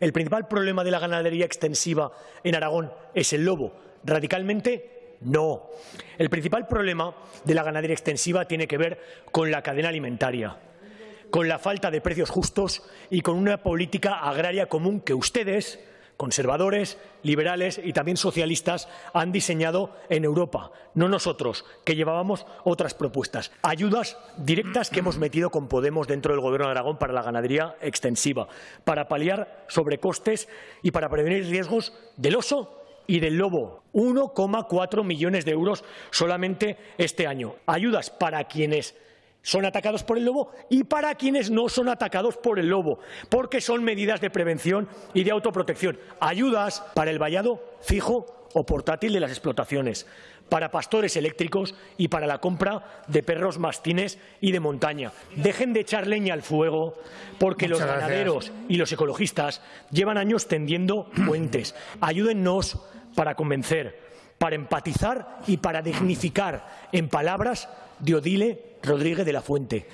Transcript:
¿El principal problema de la ganadería extensiva en Aragón es el lobo? Radicalmente no. El principal problema de la ganadería extensiva tiene que ver con la cadena alimentaria, con la falta de precios justos y con una política agraria común que ustedes, conservadores, liberales y también socialistas han diseñado en Europa, no nosotros, que llevábamos otras propuestas. Ayudas directas que hemos metido con Podemos dentro del Gobierno de Aragón para la ganadería extensiva, para paliar sobrecostes y para prevenir riesgos del oso y del lobo. 1,4 millones de euros solamente este año. Ayudas para quienes son atacados por el lobo y para quienes no son atacados por el lobo, porque son medidas de prevención y de autoprotección. Ayudas para el vallado fijo o portátil de las explotaciones, para pastores eléctricos y para la compra de perros mastines y de montaña. Dejen de echar leña al fuego porque Muchas los ganaderos y los ecologistas llevan años tendiendo puentes. Ayúdennos para convencer, para empatizar y para dignificar en palabras de Odile Rodríguez de la Fuente.